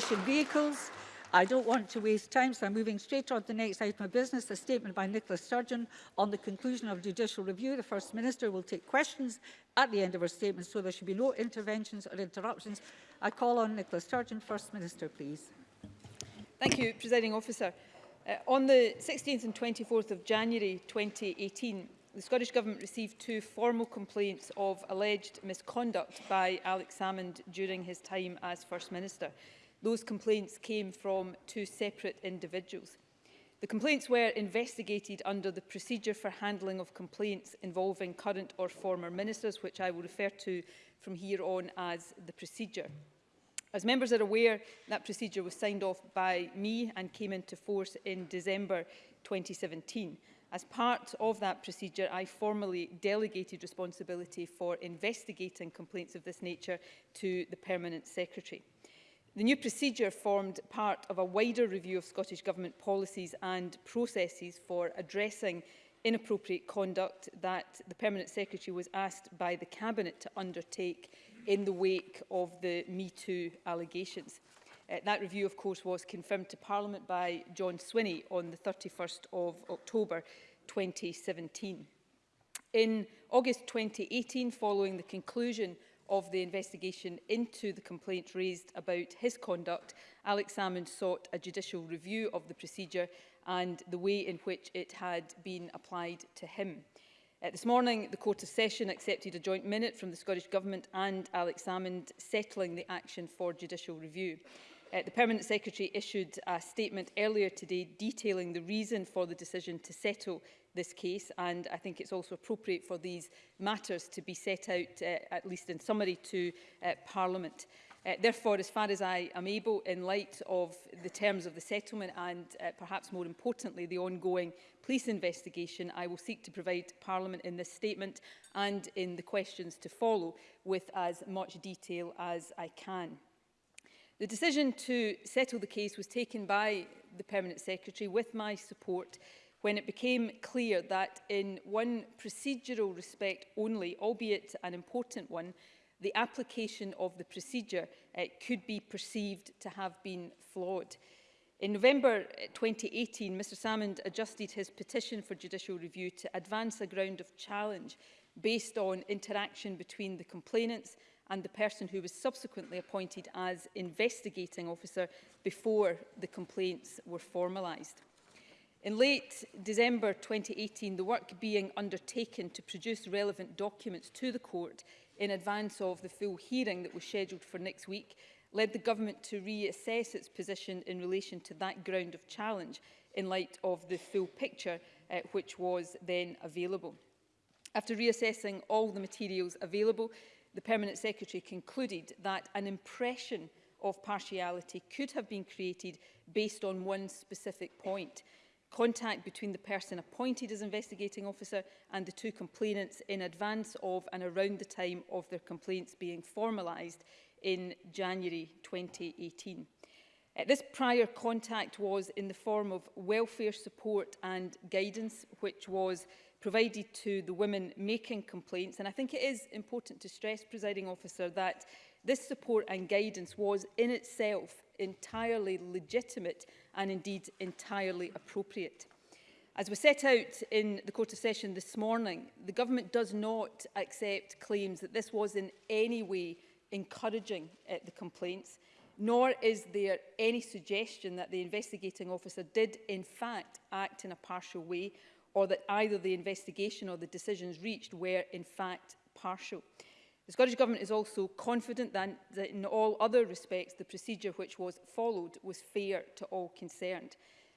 Christian vehicles. I don't want to waste time, so I'm moving straight on to the next item of business, a statement by Nicola Sturgeon on the conclusion of judicial review. The First Minister will take questions at the end of her statement, so there should be no interventions or interruptions. I call on Nicola Sturgeon, First Minister, please. Thank you, Presiding Officer. Uh, on the 16th and 24th of January 2018, the Scottish Government received two formal complaints of alleged misconduct by Alex Salmond during his time as First Minister. Those complaints came from two separate individuals. The complaints were investigated under the procedure for handling of complaints involving current or former ministers, which I will refer to from here on as the procedure. As members are aware, that procedure was signed off by me and came into force in December 2017. As part of that procedure, I formally delegated responsibility for investigating complaints of this nature to the Permanent Secretary. The new procedure formed part of a wider review of Scottish Government policies and processes for addressing inappropriate conduct that the Permanent Secretary was asked by the Cabinet to undertake in the wake of the Me Too allegations. Uh, that review, of course, was confirmed to Parliament by John Swinney on the 31st of October 2017. In August 2018, following the conclusion of of the investigation into the complaint raised about his conduct, Alex Salmond sought a judicial review of the procedure and the way in which it had been applied to him. Uh, this morning, the Court of Session accepted a joint minute from the Scottish Government and Alex Salmond settling the action for judicial review. Uh, the Permanent Secretary issued a statement earlier today detailing the reason for the decision to settle this case and I think it's also appropriate for these matters to be set out, uh, at least in summary, to uh, Parliament. Uh, therefore, as far as I am able, in light of the terms of the settlement and uh, perhaps more importantly the ongoing police investigation, I will seek to provide Parliament in this statement and in the questions to follow with as much detail as I can. The decision to settle the case was taken by the Permanent Secretary with my support when it became clear that in one procedural respect only, albeit an important one, the application of the procedure uh, could be perceived to have been flawed. In November 2018, eh, Mr Salmond adjusted his petition for judicial review to advance a ground of challenge based on interaction between the complainants and the person who was subsequently appointed as investigating officer before the complaints were formalised. In late December 2018, the work being undertaken to produce relevant documents to the court in advance of the full hearing that was scheduled for next week led the government to reassess its position in relation to that ground of challenge in light of the full picture uh, which was then available. After reassessing all the materials available, the Permanent Secretary concluded that an impression of partiality could have been created based on one specific point – contact between the person appointed as investigating officer and the two complainants in advance of and around the time of their complaints being formalised in January 2018. Uh, this prior contact was in the form of welfare support and guidance, which was provided to the women making complaints. And I think it is important to stress, presiding officer, that This support and guidance was in itself entirely legitimate and indeed entirely appropriate. As we set out in the Court of Session this morning, the Government does not accept claims that this was in any way encouraging uh, the complaints, nor is there any suggestion that the investigating officer did in fact act in a partial way or that either the investigation or the decisions reached were in fact partial. The Scottish Government is also confident that, that in all other respects the procedure which was followed was fair to all concerned.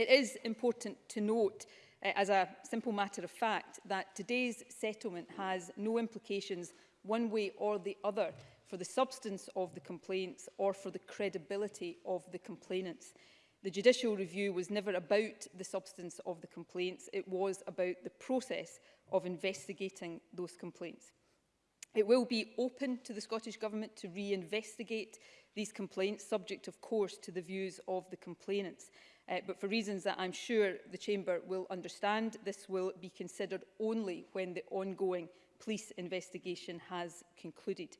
It is important to note, uh, as a simple matter of fact, that today's settlement has no implications one way or the other for the substance of the complaints or for the credibility of the complainants. The judicial review was never about the substance of the complaints, it was about the process of investigating those complaints. It will be open to the Scottish Government to reinvestigate these complaints, subject of course to the views of the complainants. Uh, but for reasons that I'm sure the Chamber will understand, this will be considered only when the ongoing police investigation has concluded.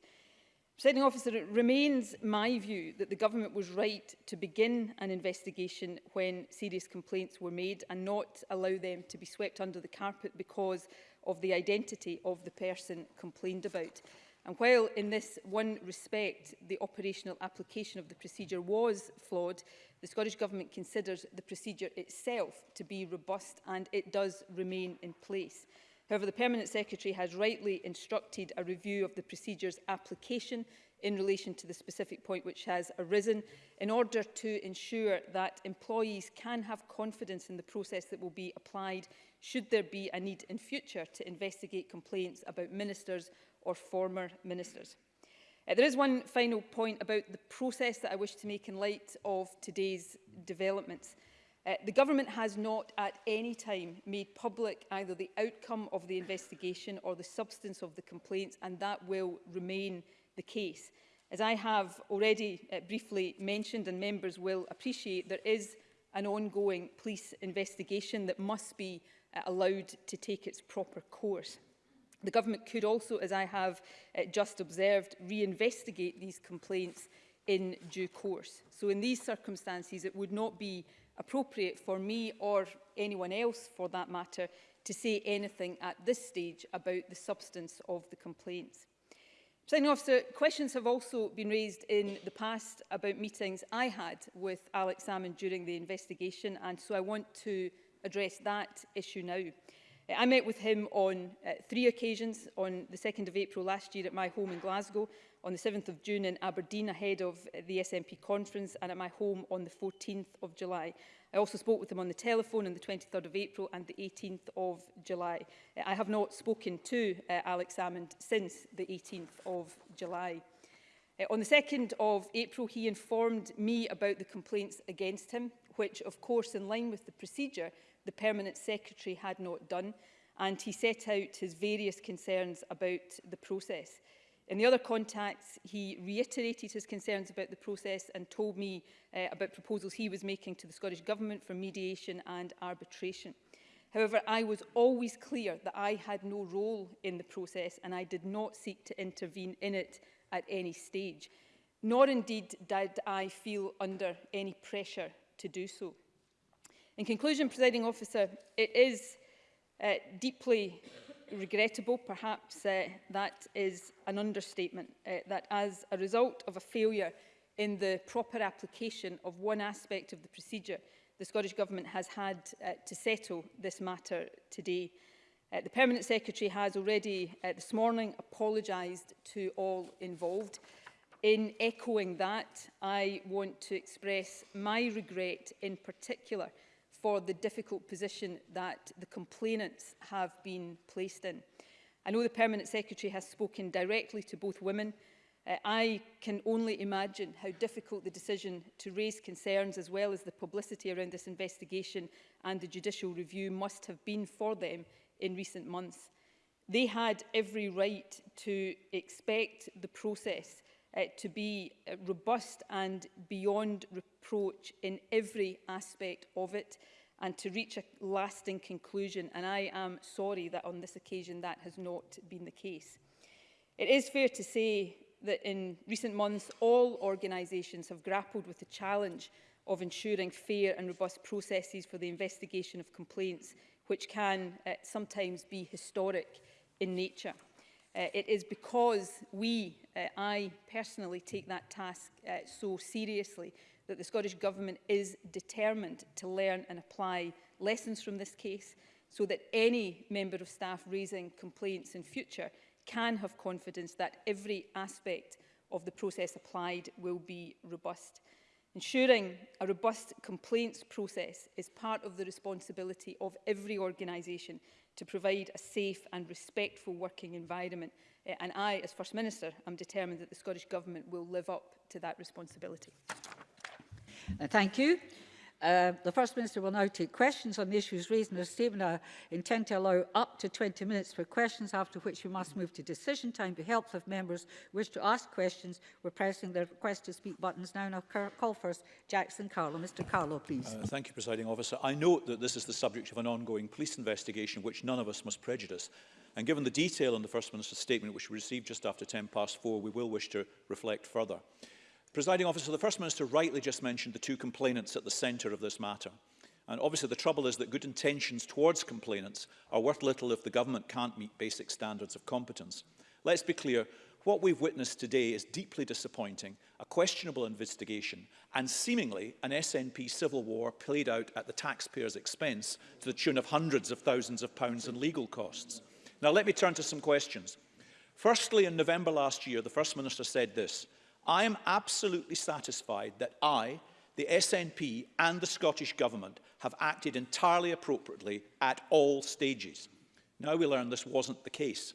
Presiding officer, it remains my view that the government was right to begin an investigation when serious complaints were made and not allow them to be swept under the carpet because of the identity of the person complained about. And while in this one respect the operational application of the procedure was flawed, the Scottish Government considers the procedure itself to be robust and it does remain in place. However, the Permanent Secretary has rightly instructed a review of the procedures application in relation to the specific point which has arisen in order to ensure that employees can have confidence in the process that will be applied should there be a need in future to investigate complaints about ministers or former ministers. Uh, there is one final point about the process that I wish to make in light of today's developments. Uh, the government has not at any time made public either the outcome of the investigation or the substance of the complaints, and that will remain the case. As I have already uh, briefly mentioned, and members will appreciate, there is an ongoing police investigation that must be uh, allowed to take its proper course. The government could also, as I have uh, just observed, reinvestigate these complaints in due course. So in these circumstances, it would not be appropriate for me or anyone else for that matter to say anything at this stage about the substance of the complaints. Signing officer, questions have also been raised in the past about meetings I had with Alex Salmon during the investigation and so I want to address that issue now. Uh, I met with him on uh, three occasions on the 2nd of April last year at my home in Glasgow on the 7th of June in Aberdeen ahead of the SNP conference and at my home on the 14th of July. I also spoke with him on the telephone on the 23rd of April and the 18th of July. Uh, I have not spoken to uh, Alex Salmond since the 18th of July. Uh, on the 2nd of April, he informed me about the complaints against him, which, of course, in line with the procedure, the Permanent Secretary had not done, and he set out his various concerns about the process. In the other contacts, he reiterated his concerns about the process and told me uh, about proposals he was making to the Scottish Government for mediation and arbitration. However, I was always clear that I had no role in the process and I did not seek to intervene in it at any stage, nor indeed did I feel under any pressure to do so. In conclusion, presiding officer, it is uh, deeply regrettable, perhaps uh, that is an understatement, uh, that as a result of a failure in the proper application of one aspect of the procedure, the Scottish Government has had uh, to settle this matter today. Uh, the Permanent Secretary has already uh, this morning apologised to all involved. In echoing that, I want to express my regret in particular – for the difficult position that the complainants have been placed in. I know the Permanent Secretary has spoken directly to both women. Uh, I can only imagine how difficult the decision to raise concerns as well as the publicity around this investigation and the judicial review must have been for them in recent months. They had every right to expect the process uh, to be uh, robust and beyond reproach in every aspect of it and to reach a lasting conclusion. And I am sorry that on this occasion that has not been the case. It is fair to say that in recent months, all organisations have grappled with the challenge of ensuring fair and robust processes for the investigation of complaints, which can uh, sometimes be historic in nature. Uh, it is because we uh, I personally take that task uh, so seriously that the Scottish Government is determined to learn and apply lessons from this case so that any member of staff raising complaints in future can have confidence that every aspect of the process applied will be robust. Ensuring a robust complaints process is part of the responsibility of every organisation to provide a safe and respectful working environment. Uh, and I, as First Minister, am determined that the Scottish Government will live up to that responsibility. Uh, thank you. Uh, the First Minister will now take questions on the issues raised in the statement. I intend to allow up to 20 minutes for questions, after which we must move to decision time to help if members wish to ask questions. We're pressing the request to speak buttons now. Now, I'll call first Jackson Carlo. Mr Carlo, please. Uh, thank you, Presiding Officer. I note that this is the subject of an ongoing police investigation which none of us must prejudice. And given the detail in the First Minister's statement, which we received just after 10 past four, we will wish to reflect further. Presiding officer, the First Minister rightly just mentioned the two complainants at the centre of this matter. And obviously the trouble is that good intentions towards complainants are worth little if the government can't meet basic standards of competence. Let's be clear, what we've witnessed today is deeply disappointing, a questionable investigation, and seemingly an SNP civil war played out at the taxpayer's expense to the tune of hundreds of thousands of pounds in legal costs. Now let me turn to some questions. Firstly, in November last year, the First Minister said this, I am absolutely satisfied that I, the SNP and the Scottish Government have acted entirely appropriately at all stages. Now we learn this wasn't the case.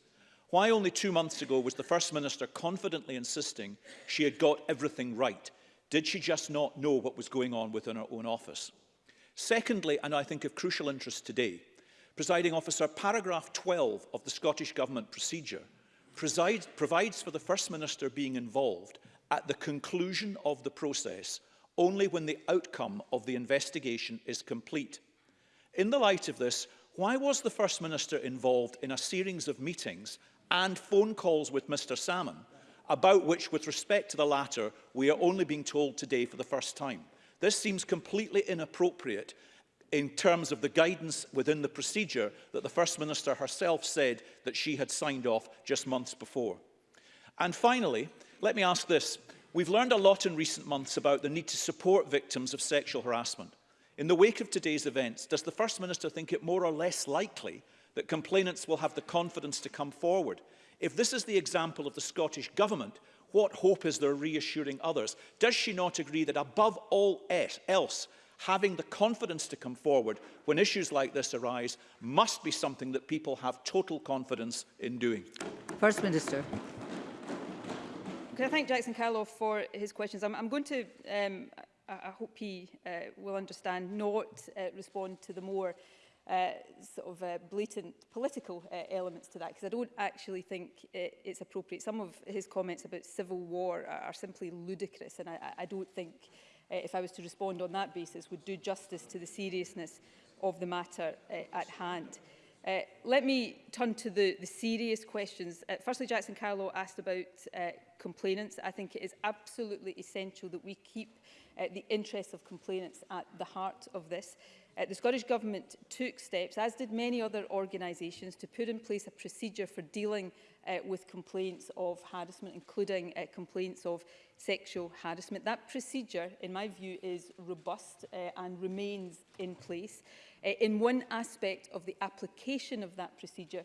Why only two months ago was the First Minister confidently insisting she had got everything right? Did she just not know what was going on within her own office? Secondly, and I think of crucial interest today, presiding officer, paragraph 12 of the Scottish Government procedure presides, provides for the First Minister being involved at the conclusion of the process only when the outcome of the investigation is complete. In the light of this, why was the First Minister involved in a series of meetings and phone calls with Mr Salmon, about which, with respect to the latter, we are only being told today for the first time? This seems completely inappropriate in terms of the guidance within the procedure that the First Minister herself said that she had signed off just months before. And finally, Let me ask this. We've learned a lot in recent months about the need to support victims of sexual harassment. In the wake of today's events, does the First Minister think it more or less likely that complainants will have the confidence to come forward? If this is the example of the Scottish Government, what hope is there reassuring others? Does she not agree that above all else, having the confidence to come forward when issues like this arise must be something that people have total confidence in doing? First Minister can I thank Jackson Carloff for his questions? I'm, I'm going to, um, I, I hope he uh, will understand, not uh, respond to the more uh, sort of uh, blatant political uh, elements to that, because I don't actually think it, uh, it's appropriate. Some of his comments about civil war are, are simply ludicrous, and I, I don't think, uh, if I was to respond on that basis, would do justice to the seriousness of the matter uh, at hand. Uh, Uh, let me turn to the, the serious questions. Uh, firstly, Jackson Carlo asked about uh, complainants. I think it is absolutely essential that we keep uh, the interests of complainants at the heart of this. Uh, the Scottish Government took steps, as did many other organisations, to put in place a procedure for dealing uh, with complaints of harassment, including uh, complaints of sexual harassment. That procedure, in my view, is robust uh, and remains in place. Uh, in one aspect of the application of that procedure,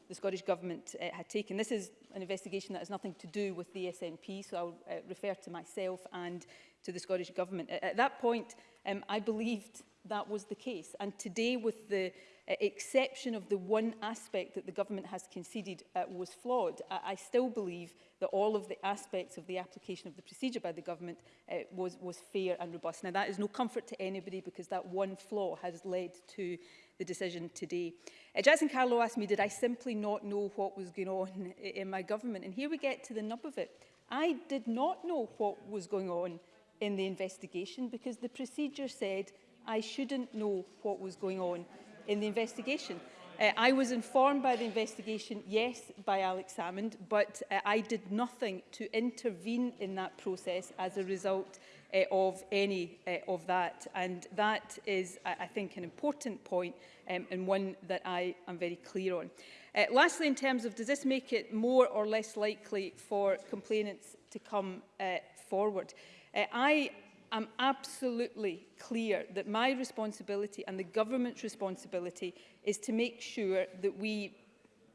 the Scottish Government uh, had taken. This is an investigation that has nothing to do with the SNP, so I'll uh, refer to myself and to the Scottish Government. At, at that point, um, I believed that was the case. And today, with the uh, exception of the one aspect that the government has conceded uh, was flawed, I, I still believe that all of the aspects of the application of the procedure by the government uh, was, was fair and robust. Now, that is no comfort to anybody because that one flaw has led to the decision today. Uh, Jason Carlo asked me, did I simply not know what was going on in my government? And here we get to the nub of it. I did not know what was going on in the investigation because the procedure said I shouldn't know what was going on in the investigation. Uh, I was informed by the investigation, yes, by Alex Salmond, but uh, I did nothing to intervene in that process as a result uh, of any uh, of that. And that is, I, I think, an important point um, and one that I am very clear on. Uh, lastly, in terms of does this make it more or less likely for complainants to come uh, forward? Uh, I I'm absolutely clear that my responsibility and the government's responsibility is to make sure that we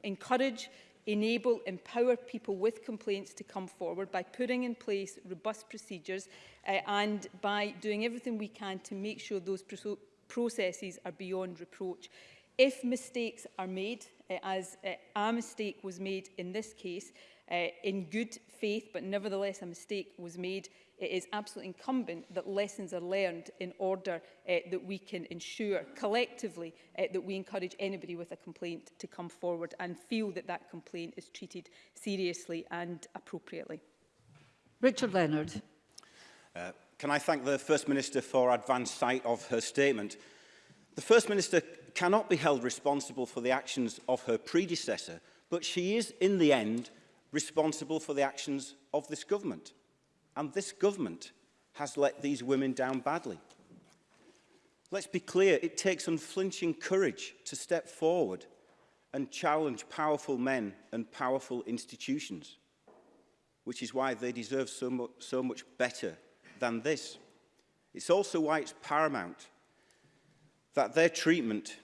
encourage enable, empower people with complaints to come forward by putting in place robust procedures uh, and by doing everything we can to make sure those processes are beyond reproach. If mistakes are made, uh, as uh, a mistake was made in this case, uh, in good faith, but nevertheless a mistake was made, it is absolutely incumbent that lessons are learned in order uh, that we can ensure collectively uh, that we encourage anybody with a complaint to come forward and feel that that complaint is treated seriously and appropriately. Richard Leonard. Uh, can I thank the First Minister for advance sight of her statement? The First Minister cannot be held responsible for the actions of her predecessor, but she is, in the end, responsible for the actions of this government. And this government has let these women down badly. Let's be clear, it takes unflinching courage to step forward and challenge powerful men and powerful institutions, which is why they deserve so, mu so much better than this. It's also why it's paramount that their treatment,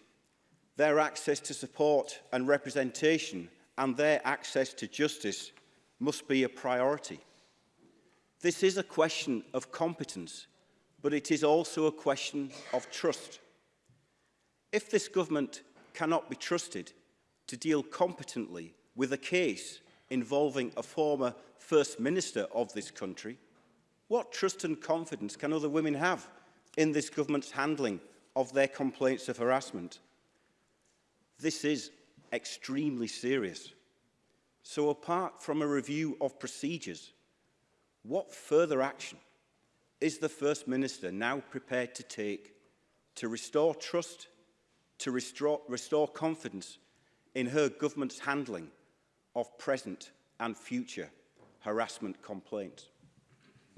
their access to support and representation and their access to justice must be a priority. This is a question of competence, but it is also a question of trust. If this government cannot be trusted to deal competently with a case involving a former First Minister of this country, what trust and confidence can other women have in this government's handling of their complaints of harassment. This is extremely serious. So apart from a review of procedures, what further action is the First Minister now prepared to take to restore trust, to restore, restore confidence in her government's handling of present and future harassment complaints?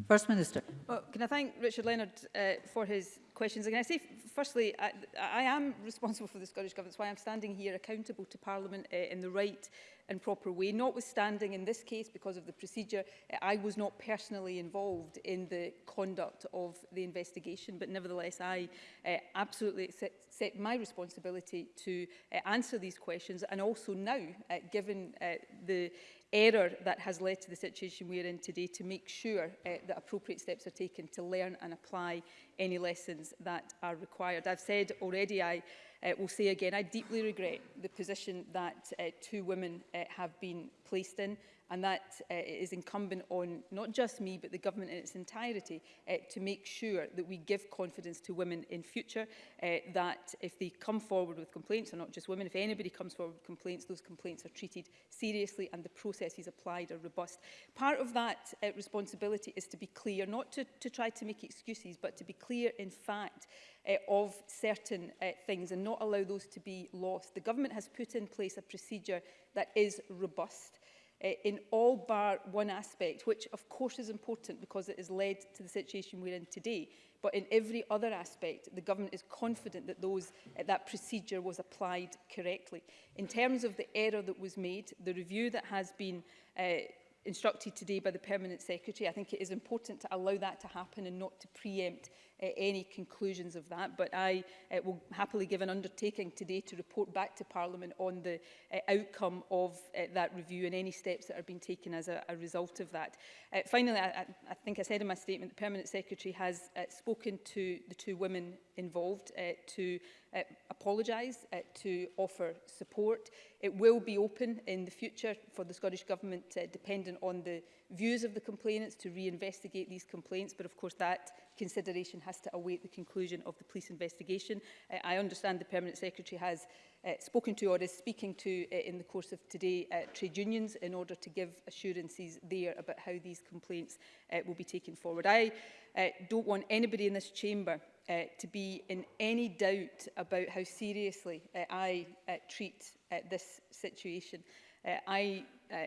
First Minister. Well, can I thank Richard Leonard uh, for his questions. can I say, firstly, I, I am responsible for the Scottish Government. That's why I'm standing here accountable to Parliament uh, in the right and proper way. Notwithstanding, in this case, because of the procedure, eh, I was not personally involved in the conduct of the investigation, but nevertheless, I uh, absolutely accept my responsibility to uh, answer these questions and also now, uh, given uh, the error that has led to the situation we are in today to make sure uh, that appropriate steps are taken to learn and apply any lessons that are required. I've said already, I uh, will say again, I deeply regret the position that uh, two women uh, have been placed in. And that uh, is incumbent on not just me, but the government in its entirety uh, to make sure that we give confidence to women in future, uh, that if they come forward with complaints, or not just women, if anybody comes forward with complaints, those complaints are treated seriously and the processes applied are robust. Part of that uh, responsibility is to be clear, not to, to try to make excuses, but to be clear in fact uh, of certain uh, things and not allow those to be lost. The government has put in place a procedure that is robust uh, in all bar one aspect, which of course is important because it has led to the situation we're in today. But in every other aspect, the government is confident that those, uh, that procedure was applied correctly. In terms of the error that was made, the review that has been uh, instructed today by the Permanent Secretary, I think it is important to allow that to happen and not to preempt uh, any conclusions of that. But I uh, will happily give an undertaking today to report back to Parliament on the uh, outcome of uh, that review and any steps that are being taken as a, a result of that. Uh, finally, I, I think I said in my statement, the Permanent Secretary has uh, spoken to the two women involved uh, to uh, apologise, uh, to offer support. It will be open in the future for the Scottish Government, uh, dependent on the views of the complainants, to reinvestigate these complaints. But of course, that consideration has to await the conclusion of the police investigation. Uh, I understand the Permanent Secretary has uh, spoken to or is speaking to uh, in the course of today uh, trade unions in order to give assurances there about how these complaints uh, will be taken forward. I uh, don't want anybody in this chamber uh, to be in any doubt about how seriously uh, I uh, treat uh, this situation. Uh, I uh,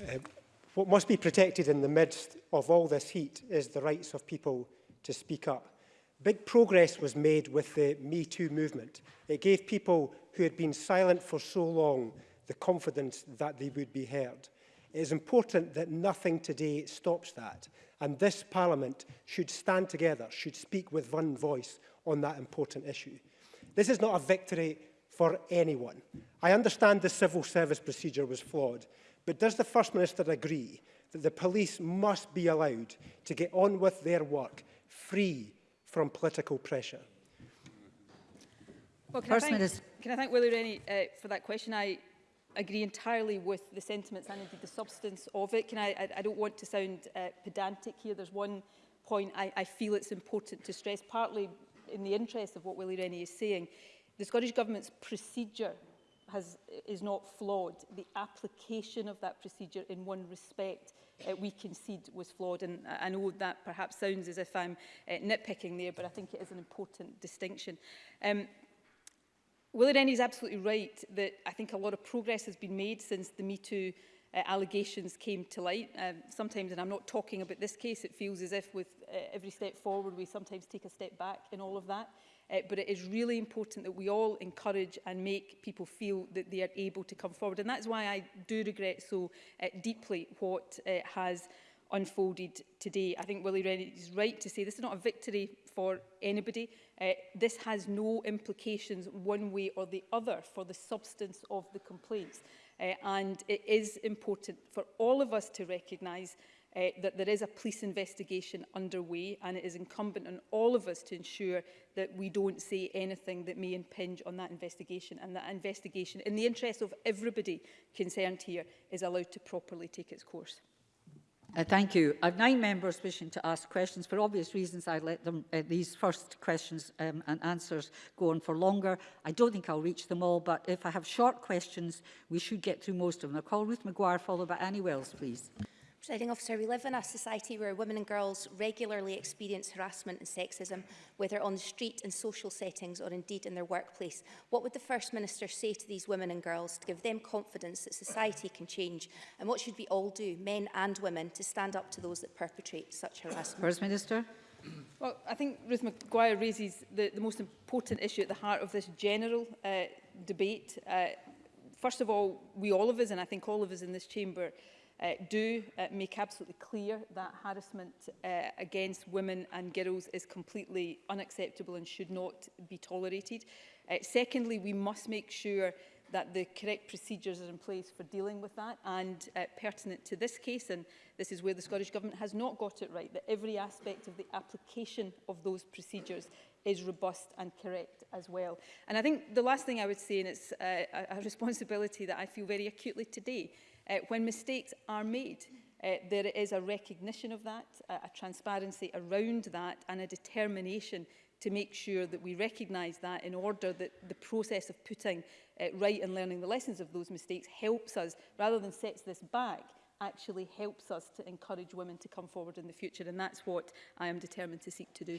Uh, um, What must be protected in the midst of all this heat is the rights of people to speak up. Big progress was made with the Me Too movement. It gave people who had been silent for so long the confidence that they would be heard. It is important that nothing today stops that. And this Parliament should stand together, should speak with one voice on that important issue. This is not a victory for anyone. I understand the civil service procedure was flawed, But does the First Minister agree that the police must be allowed to get on with their work free from political pressure? Well, can, First I thank, Minister. can I thank Willie Rennie uh, for that question? I agree entirely with the sentiments and indeed the substance of it. Can I, I, I don't want to sound uh, pedantic here. There's one point I, I feel it's important to stress, partly in the interest of what Willie Rennie is saying. The Scottish Government's procedure has, is not flawed. The application of that procedure in one respect uh, we concede was flawed. And I know that perhaps sounds as if I'm uh, nitpicking there, but I think it is an important distinction. Um, Willie Rennie is absolutely right that I think a lot of progress has been made since the Me Too uh, allegations came to light. Um, sometimes, and I'm not talking about this case, it feels as if with uh, every step forward we sometimes take a step back in all of that. Uh, but it is really important that we all encourage and make people feel that they are able to come forward. And that's why I do regret so uh, deeply what uh, has unfolded today. I think Willie Rennie is right to say this is not a victory for anybody. Uh, this has no implications one way or the other for the substance of the complaints. Uh, and it is important for all of us to recognise uh, that there is a police investigation underway and it is incumbent on all of us to ensure that we don't say anything that may impinge on that investigation and that investigation in the interest of everybody concerned here is allowed to properly take its course. Uh, thank you. I have nine members wishing to ask questions. For obvious reasons, I let them, uh, these first questions um, and answers go on for longer. I don't think I'll reach them all, but if I have short questions, we should get through most of them. I'll call Ruth McGuire, followed by Annie Wells, please. Presiding officer, we live in a society where women and girls regularly experience harassment and sexism, whether on the street, in social settings or indeed in their workplace. What would the First Minister say to these women and girls to give them confidence that society can change? And what should we all do, men and women, to stand up to those that perpetrate such harassment? First Minister. Well, I think Ruth McGuire raises the, the most important issue at the heart of this general uh, debate. Uh, first of all, we all of us, and I think all of us in this chamber, uh, do uh, make absolutely clear that harassment uh, against women and girls is completely unacceptable and should not be tolerated. Uh, secondly, we must make sure that the correct procedures are in place for dealing with that and uh, pertinent to this case and this is where the Scottish Government has not got it right that every aspect of the application of those procedures is robust and correct as well. And I think the last thing I would say, and it's uh, a, a responsibility that I feel very acutely today, Uh, when mistakes are made, uh, there is a recognition of that, a, a transparency around that and a determination to make sure that we recognise that in order that the process of putting uh, right and learning the lessons of those mistakes helps us, rather than sets this back, actually helps us to encourage women to come forward in the future. And that's what I am determined to seek to do.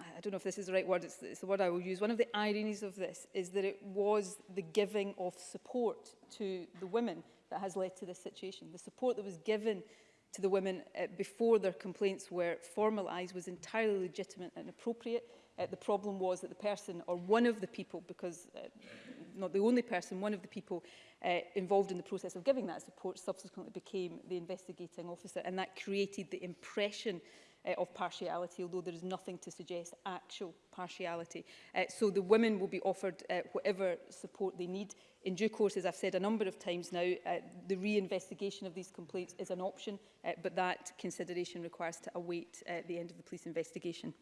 I don't know if this is the right word, it's, it's the word I will use. One of the ironies of this is that it was the giving of support to the women that has led to this situation. The support that was given to the women uh, before their complaints were formalised was entirely legitimate and appropriate. Uh, the problem was that the person, or one of the people, because uh, not the only person, one of the people uh, involved in the process of giving that support subsequently became the investigating officer, and that created the impression uh, of partiality, although there is nothing to suggest actual partiality. Uh, so the women will be offered uh, whatever support they need. In due course, as I've said a number of times now, uh, the reinvestigation of these complaints is an option, uh, but that consideration requires to await uh, the end of the police investigation.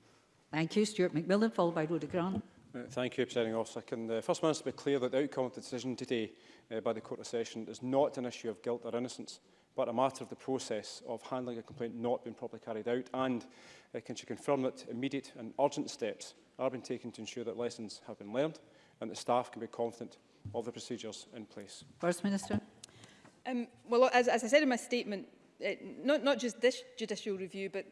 Thank you. Stuart McMillan, followed by Rhoda Grant. Uh, thank you, Presiding Officer. Can the First Minister be clear that the outcome of the decision today uh, by the Court of Session is not an issue of guilt or innocence? but a matter of the process of handling a complaint not being properly carried out? And uh, can she confirm that immediate and urgent steps are being taken to ensure that lessons have been learned and that staff can be confident of the procedures in place? First Minister. Um, well, as, as I said in my statement, not, not just this judicial review, but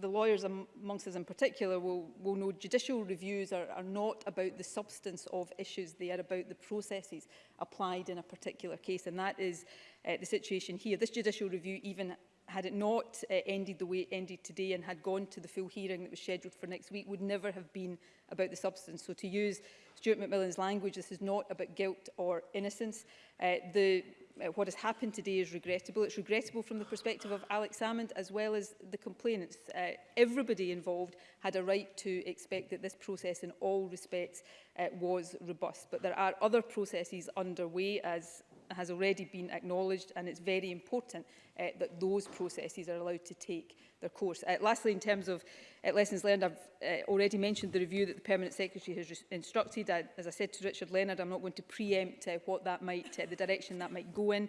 the lawyers amongst us in particular will, will know judicial reviews are, are not about the substance of issues, they are about the processes applied in a particular case. And that is uh, the situation here. This judicial review, even had it not uh, ended the way it ended today and had gone to the full hearing that was scheduled for next week, would never have been about the substance. So to use Stuart McMillan's language, this is not about guilt or innocence. Uh, the Uh, what has happened today is regrettable. It's regrettable from the perspective of Alex Salmond as well as the complainants. Uh, everybody involved had a right to expect that this process in all respects uh, was robust. But there are other processes underway, as has already been acknowledged and it's very important uh, that those processes are allowed to take their course. Uh, lastly, in terms of uh, lessons learned, I've uh, already mentioned the review that the Permanent Secretary has instructed. I, as I said to Richard Leonard, I'm not going to preempt uh, what that might, uh, the direction that might go in,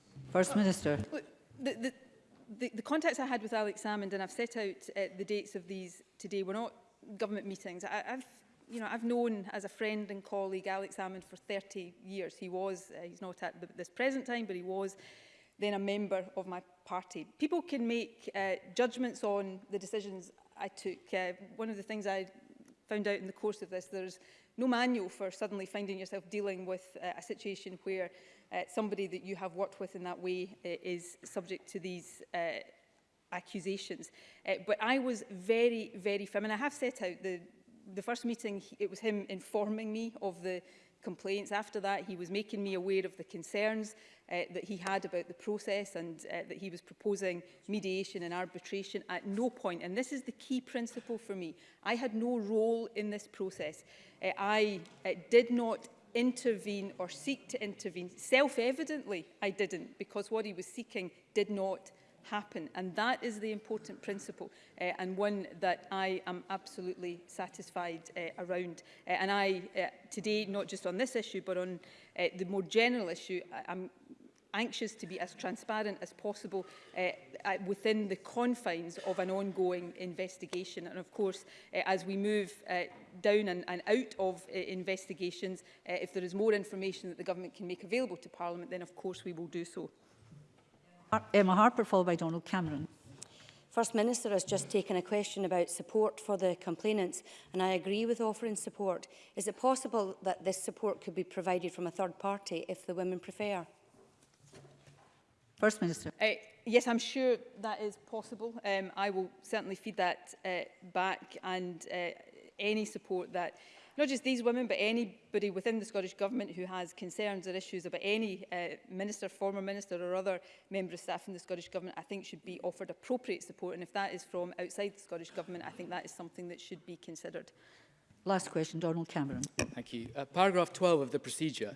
First Minister. the, the, the, the contacts I had with Alex Salmond, and I've set out uh, the dates of these today, were not government meetings. I, I've you know, I've known as a friend and colleague Alex Hammond for 30 years. He was, uh, he's not at the, this present time, but he was then a member of my party. People can make uh, judgments on the decisions I took. Uh, one of the things I found out in the course of this, there's no manual for suddenly finding yourself dealing with uh, a situation where uh, somebody that you have worked with in that way uh, is subject to these uh, accusations. Uh, but I was very, very firm, and I have set out the the first meeting, it was him informing me of the complaints. After that, he was making me aware of the concerns uh, that he had about the process and uh, that he was proposing mediation and arbitration at no point. And this is the key principle for me. I had no role in this process. Uh, I uh, did not intervene or seek to intervene. Self-evidently, I didn't, because what he was seeking did not happen. And that is the important principle uh, and one that I am absolutely satisfied uh, around. Uh, and I, uh, today, not just on this issue, but on uh, the more general issue, I I'm anxious to be as transparent as possible uh, within the confines of an ongoing investigation. And of course, uh, as we move uh, down and, and out of uh, investigations, uh, if there is more information that the government can make available to Parliament, then of course we will do so. Emma Harper, followed by Donald Cameron. First Minister has just taken a question about support for the complainants and I agree with offering support. Is it possible that this support could be provided from a third party if the women prefer? First Minister. Uh, yes, I'm sure that is possible. Um, I will certainly feed that uh, back and uh, any support that uh, not just these women, but anybody within the Scottish Government who has concerns or issues about any uh, minister, former minister or other member of staff in the Scottish Government, I think should be offered appropriate support. And if that is from outside the Scottish Government, I think that is something that should be considered. Last question, Donald Cameron. Thank you. Uh, paragraph 12 of the procedure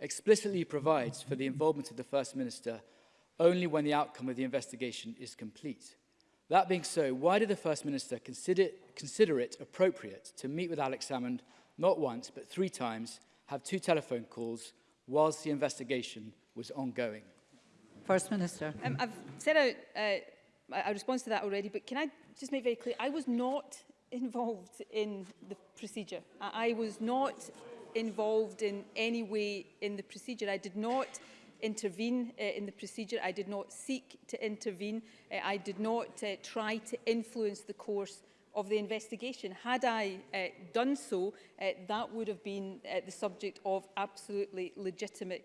explicitly provides for the involvement of the First Minister only when the outcome of the investigation is complete. That being so, why did the First Minister consider, consider it appropriate to meet with Alex Salmond not once but three times, have two telephone calls whilst the investigation was ongoing? First Minister. Um, I've said a, uh, a response to that already, but can I just make very clear, I was not involved in the procedure. I was not involved in any way in the procedure. I did not intervene uh, in the procedure. I did not seek to intervene. Uh, I did not uh, try to influence the course of the investigation. Had I uh, done so, uh, that would have been uh, the subject of absolutely legitimate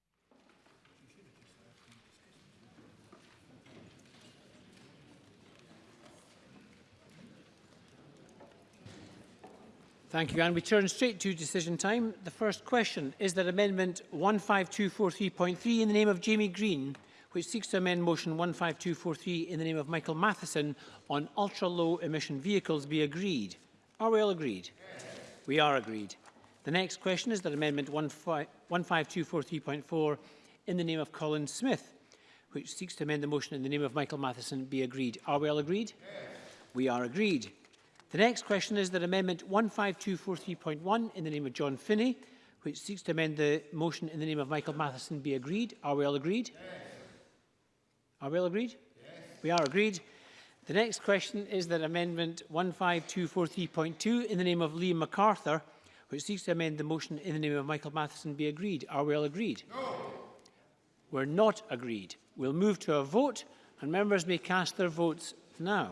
Thank you, and We turn straight to decision time. The first question is that Amendment 15243.3 in the name of Jamie Green which seeks to amend motion 15243 in the name of Michael Matheson on ultra-low emission vehicles be agreed. Are we all agreed? Yes. We are agreed. The next question is that amendment 15243.4 in the name of Colin Smith, which seeks to amend the motion in the name of Michael Matheson be agreed. Are we all agreed? Yes. We are agreed. The next question is that amendment 15243.1 in the name of John Finney, which seeks to amend the motion in the name of Michael Matheson be agreed. Are we all agreed? Yes. Are we all agreed? Yes. We are agreed. The next question is that Amendment 15243.2 in the name of Liam MacArthur, which seeks to amend the motion in the name of Michael Matheson, be agreed. Are we all agreed? No. We're not agreed. We'll move to a vote and members may cast their votes now.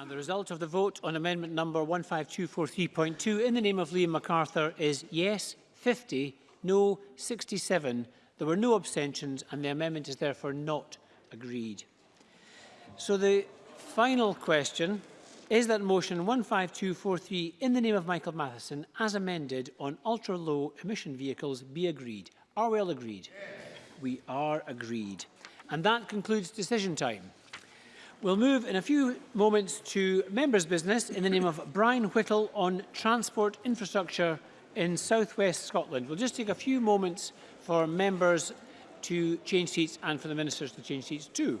And the result of the vote on amendment number 15243.2 in the name of Liam MacArthur is yes 50, no 67. There were no abstentions and the amendment is therefore not agreed. So the final question is that motion 15243 in the name of Michael Matheson as amended on ultra low emission vehicles be agreed. Are we all agreed? Yes. We are agreed. And that concludes decision time. We'll move in a few moments to members' business in the name of Brian Whittle on transport infrastructure in southwest Scotland. We'll just take a few moments for members to change seats and for the ministers to change seats too.